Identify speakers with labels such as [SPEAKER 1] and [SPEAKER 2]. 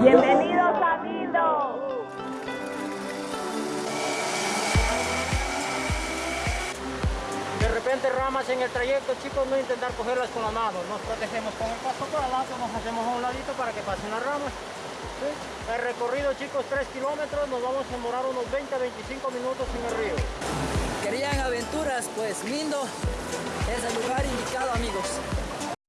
[SPEAKER 1] Bienvenidos a Lindo.
[SPEAKER 2] De repente ramas en el trayecto, chicos, no intentar cogerlas con la mano. Nos protegemos con el paso por adelante, nos hacemos a un ladito para que pasen las ramas. ¿sí? El recorrido, chicos, 3 kilómetros, nos vamos a demorar unos 20 a 25 minutos en el río.
[SPEAKER 3] Querían aventuras, pues Lindo es el lugar.